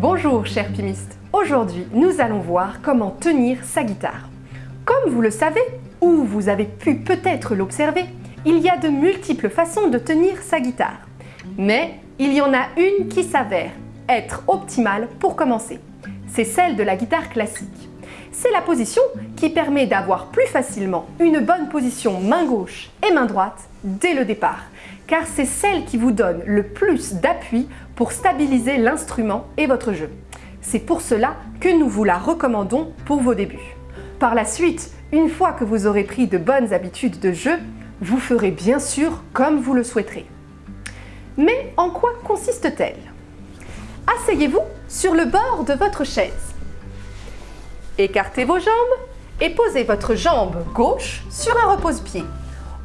Bonjour chers pimistes Aujourd'hui, nous allons voir comment tenir sa guitare. Comme vous le savez, ou vous avez pu peut-être l'observer, il y a de multiples façons de tenir sa guitare. Mais il y en a une qui s'avère être optimale pour commencer. C'est celle de la guitare classique. C'est la position qui permet d'avoir plus facilement une bonne position main gauche et main droite dès le départ, car c'est celle qui vous donne le plus d'appui pour stabiliser l'instrument et votre jeu. C'est pour cela que nous vous la recommandons pour vos débuts. Par la suite, une fois que vous aurez pris de bonnes habitudes de jeu, vous ferez bien sûr comme vous le souhaiterez. Mais en quoi consiste-t-elle? Asseyez-vous sur le bord de votre chaise. Écartez vos jambes et posez votre jambe gauche sur un repose-pied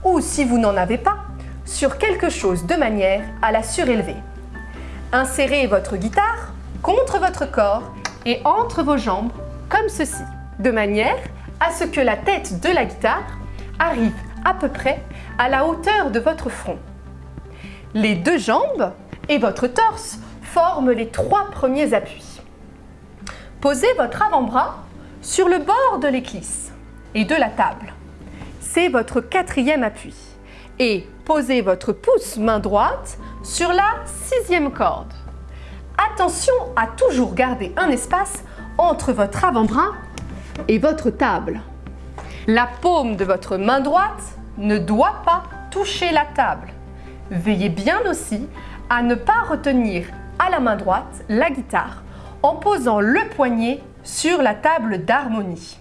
ou si vous n'en avez pas, sur quelque chose de manière à la surélever. Insérez votre guitare contre votre corps et entre vos jambes comme ceci, de manière à ce que la tête de la guitare arrive à peu près à la hauteur de votre front. Les deux jambes et votre torse forment les trois premiers appuis. Posez votre avant-bras sur le bord de l'éclisse et de la table. C'est votre quatrième appui. Et posez votre pouce main droite sur la sixième corde. Attention à toujours garder un espace entre votre avant-bras et votre table. La paume de votre main droite ne doit pas toucher la table. Veillez bien aussi à ne pas retenir à la main droite la guitare en posant le poignet sur la table d'harmonie.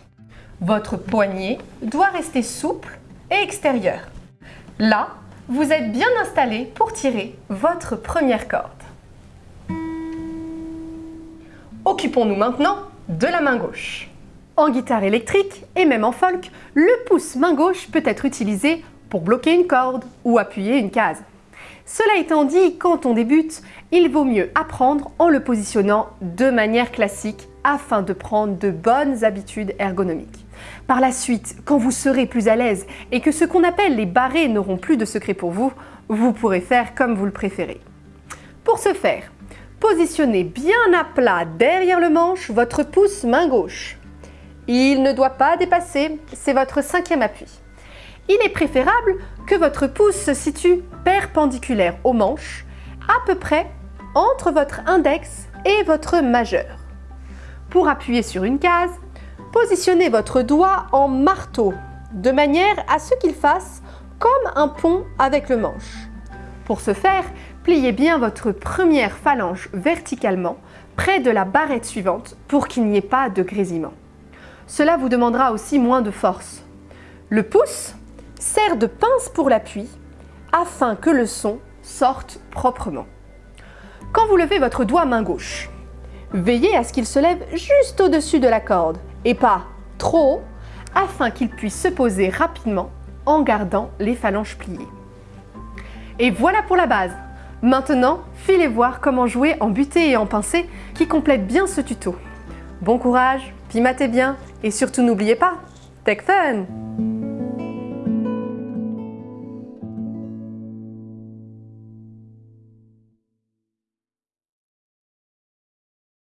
Votre poignet doit rester souple et extérieur. Là, vous êtes bien installé pour tirer votre première corde. Occupons-nous maintenant de la main gauche. En guitare électrique et même en folk, le pouce main gauche peut être utilisé pour bloquer une corde ou appuyer une case. Cela étant dit, quand on débute, il vaut mieux apprendre en le positionnant de manière classique afin de prendre de bonnes habitudes ergonomiques. Par la suite, quand vous serez plus à l'aise et que ce qu'on appelle les barrés n'auront plus de secret pour vous, vous pourrez faire comme vous le préférez. Pour ce faire, positionnez bien à plat derrière le manche votre pouce main gauche. Il ne doit pas dépasser, c'est votre cinquième appui. Il est préférable que votre pouce se situe perpendiculaire au manche, à peu près entre votre index et votre majeur. Pour appuyer sur une case, positionnez votre doigt en marteau, de manière à ce qu'il fasse comme un pont avec le manche. Pour ce faire, pliez bien votre première phalange verticalement près de la barrette suivante pour qu'il n'y ait pas de grésillement. Cela vous demandera aussi moins de force. Le pouce sert de pince pour l'appui afin que le son sorte proprement. Quand vous levez votre doigt main gauche, veillez à ce qu'il se lève juste au-dessus de la corde et pas trop haut afin qu'il puisse se poser rapidement en gardant les phalanges pliées. Et voilà pour la base Maintenant, filez voir comment jouer en butée et en pincée qui complète bien ce tuto. Bon courage, pimatez bien et surtout n'oubliez pas, Tech Fun